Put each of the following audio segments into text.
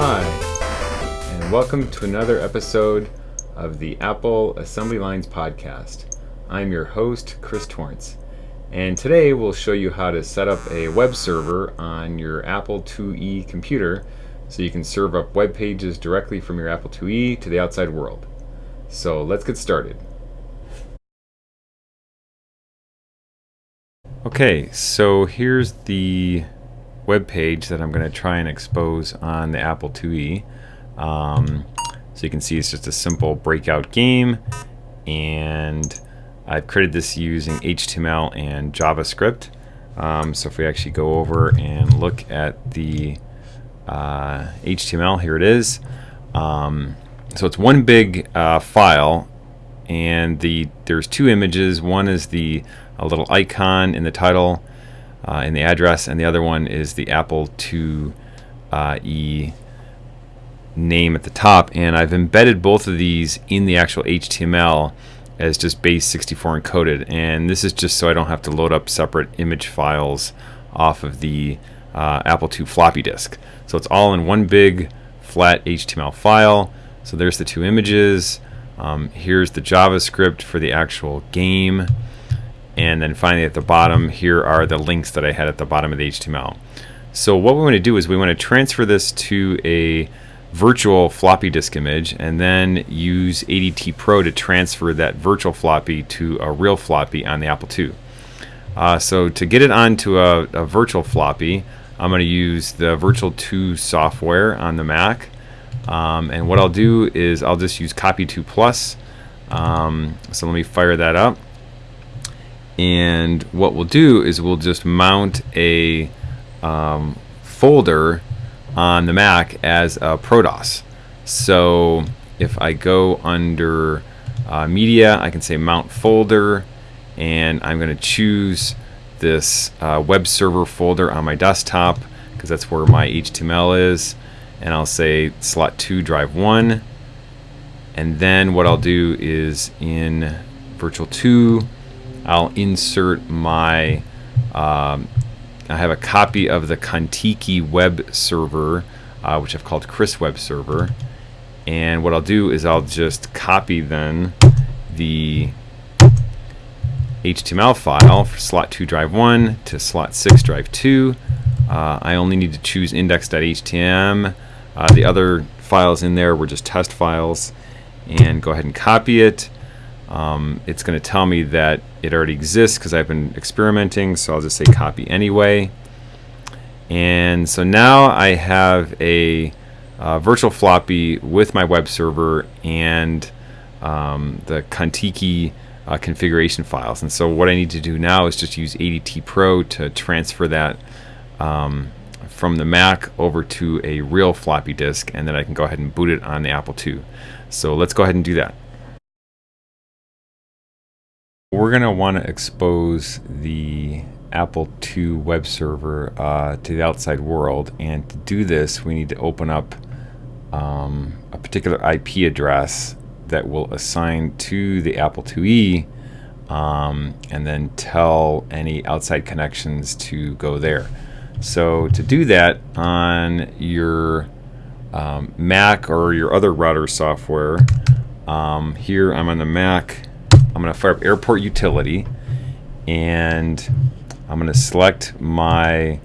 Hi, and welcome to another episode of the Apple Assembly Lines podcast. I'm your host, Chris Torrence, and today we'll show you how to set up a web server on your Apple IIe computer so you can serve up web pages directly from your Apple IIe to the outside world. So let's get started. Okay, so here's the web page that I'm going to try and expose on the Apple IIe. Um, so you can see it's just a simple breakout game and I've created this using HTML and JavaScript. Um, so if we actually go over and look at the uh, HTML, here it is. Um, so it's one big uh, file and the there's two images. One is the a little icon in the title uh, in the address, and the other one is the Apple IIe uh, name at the top. And I've embedded both of these in the actual HTML as just base 64 encoded. And this is just so I don't have to load up separate image files off of the uh, Apple II floppy disk. So it's all in one big flat HTML file. So there's the two images. Um, here's the JavaScript for the actual game. And then finally at the bottom, here are the links that I had at the bottom of the HTML. So what we want to do is we want to transfer this to a virtual floppy disk image and then use ADT Pro to transfer that virtual floppy to a real floppy on the Apple II. Uh, so to get it onto a, a virtual floppy, I'm going to use the Virtual 2 software on the Mac. Um, and what I'll do is I'll just use Copy 2 Plus. Um, so let me fire that up and what we'll do is we'll just mount a um, folder on the Mac as a ProDOS. So if I go under uh, media, I can say mount folder, and I'm going to choose this uh, web server folder on my desktop because that's where my HTML is. And I'll say slot 2 drive 1. And then what I'll do is in Virtual 2, I'll insert my, um, I have a copy of the Contiki web server, uh, which I've called Chris Web Server. And what I'll do is I'll just copy then the HTML file for slot 2 drive 1 to slot 6 drive 2. Uh, I only need to choose index.htm. Uh, the other files in there were just test files. And go ahead and copy it. Um, it's going to tell me that it already exists because I've been experimenting, so I'll just say copy anyway. And so now I have a uh, virtual floppy with my web server and um, the Contiki uh, configuration files. And so what I need to do now is just use ADT Pro to transfer that um, from the Mac over to a real floppy disk, and then I can go ahead and boot it on the Apple II. So let's go ahead and do that. We're going to want to expose the Apple II web server uh, to the outside world and to do this we need to open up um, a particular IP address that will assign to the Apple IIe um, and then tell any outside connections to go there. So to do that on your um, Mac or your other router software, um, here I'm on the Mac I'm going to fire up Airport Utility and I'm going to select my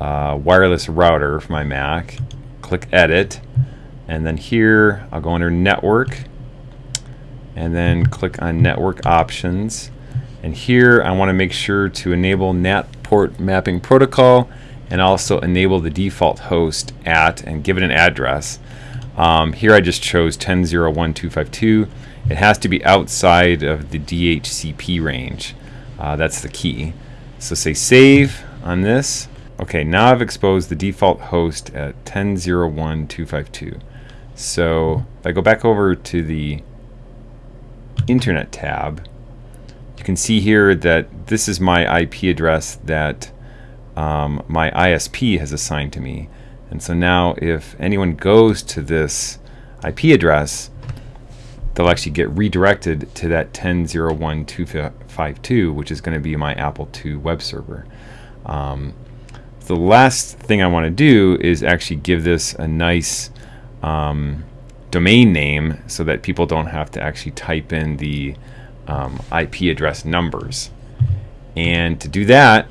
uh, wireless router for my Mac, click Edit, and then here I'll go under Network and then click on Network Options. And here I want to make sure to enable NAT port mapping protocol and also enable the default host at and give it an address. Um, here I just chose 10.0.1.252 it has to be outside of the DHCP range. Uh, that's the key. So say save on this. Okay, now I've exposed the default host at 10.0.1.252. So if I go back over to the Internet tab, you can see here that this is my IP address that um, my ISP has assigned to me. And so now if anyone goes to this IP address, they'll actually get redirected to that 10.0.1.252, which is going to be my Apple II web server. Um, the last thing I want to do is actually give this a nice um, domain name so that people don't have to actually type in the um, IP address numbers. And to do that,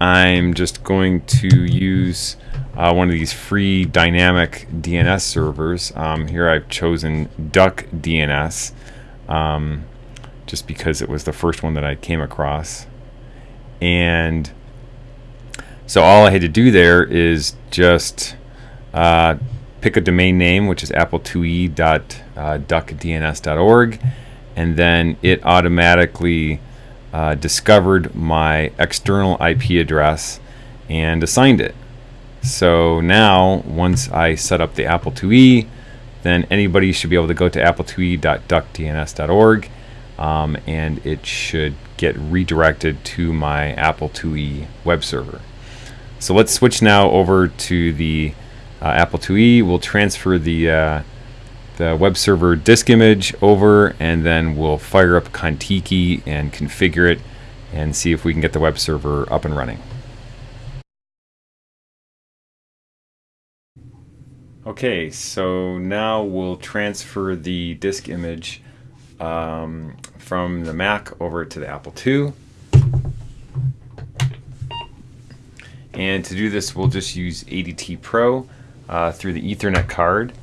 I'm just going to use uh, one of these free dynamic DNS servers. Um, here I've chosen Duck DNS um, just because it was the first one that I came across. And so all I had to do there is just uh, pick a domain name, which is apple2e.duckdns.org, and then it automatically uh, discovered my external IP address and assigned it. So now, once I set up the Apple IIe, then anybody should be able to go to apple2e.duckdns.org um, and it should get redirected to my Apple IIe web server. So let's switch now over to the uh, Apple IIe. We'll transfer the uh, the web server disk image over and then we'll fire up Contiki and configure it and see if we can get the web server up and running. Okay, so now we'll transfer the disk image um, from the Mac over to the Apple II. And to do this, we'll just use ADT Pro uh, through the Ethernet card.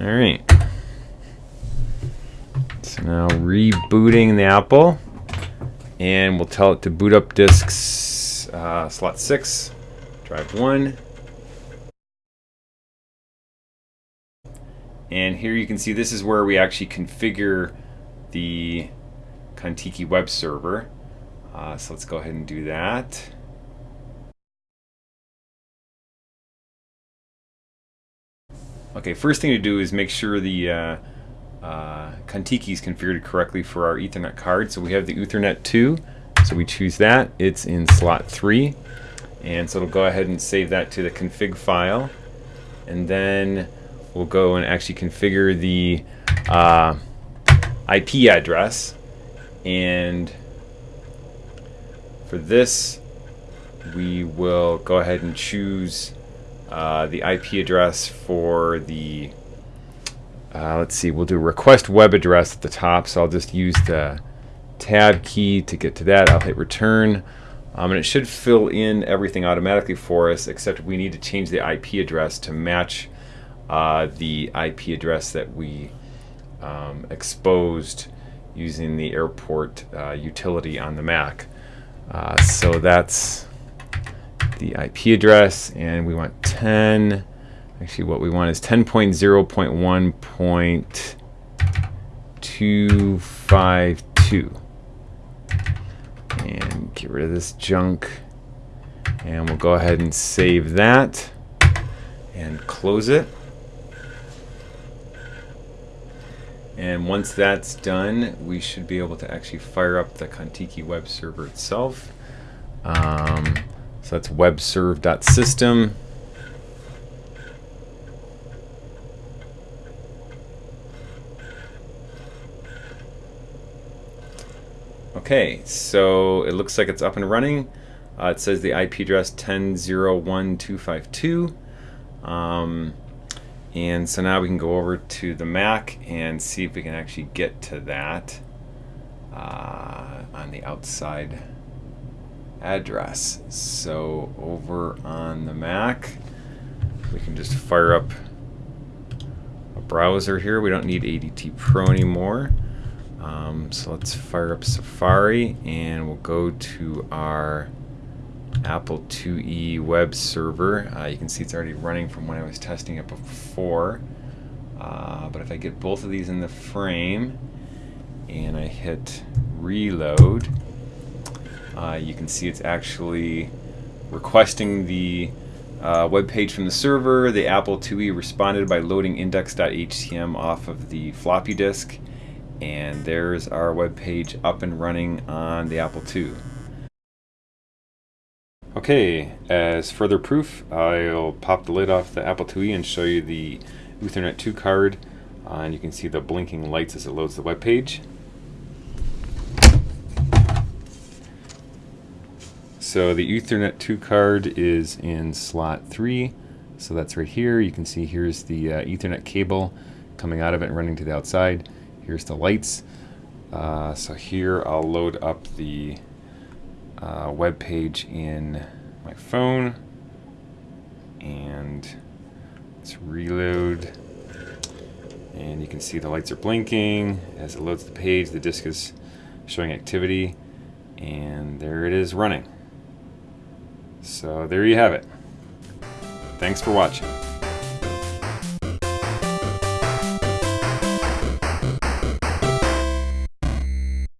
All right. So now rebooting the Apple and we'll tell it to boot up disks uh, slot 6 drive 1 and here you can see this is where we actually configure the Contiki web server. Uh, so let's go ahead and do that okay first thing to do is make sure the uh, uh, Contiki is configured correctly for our Ethernet card. So we have the Uthernet 2, so we choose that. It's in slot 3, and so it'll go ahead and save that to the config file. And then we'll go and actually configure the uh, IP address. And for this, we will go ahead and choose uh, the IP address for the uh, let's see, we'll do request web address at the top. So I'll just use the tab key to get to that. I'll hit return. Um, and it should fill in everything automatically for us, except we need to change the IP address to match uh, the IP address that we um, exposed using the airport uh, utility on the Mac. Uh, so that's the IP address, and we want 10. Actually, what we want is 10.0.1.252. And get rid of this junk. And we'll go ahead and save that and close it. And once that's done, we should be able to actually fire up the Contiki web server itself. Um, so that's webserve.system. Okay, so it looks like it's up and running. Uh, it says the IP address 10.0.1.252. Um, and so now we can go over to the Mac and see if we can actually get to that uh, on the outside address. So over on the Mac, we can just fire up a browser here. We don't need ADT Pro anymore. Um, so let's fire up Safari and we'll go to our Apple IIe web server. Uh, you can see it's already running from when I was testing it before. Uh, but if I get both of these in the frame and I hit reload, uh, you can see it's actually requesting the uh, web page from the server. The Apple IIe responded by loading index.htm off of the floppy disk And there's our web page up and running on the Apple II. Okay, as further proof, I'll pop the lid off the Apple IIe and show you the Uthernet 2 card. Uh, and you can see the blinking lights as it loads the web page. So the Uthernet 2 card is in slot 3. So that's right here. You can see here's the uh, Ethernet cable coming out of it and running to the outside. Here's the lights. Uh, so here I'll load up the uh, web page in my phone and let's reload and you can see the lights are blinking as it loads the page the disk is showing activity and there it is running so there you have it. Thanks for watching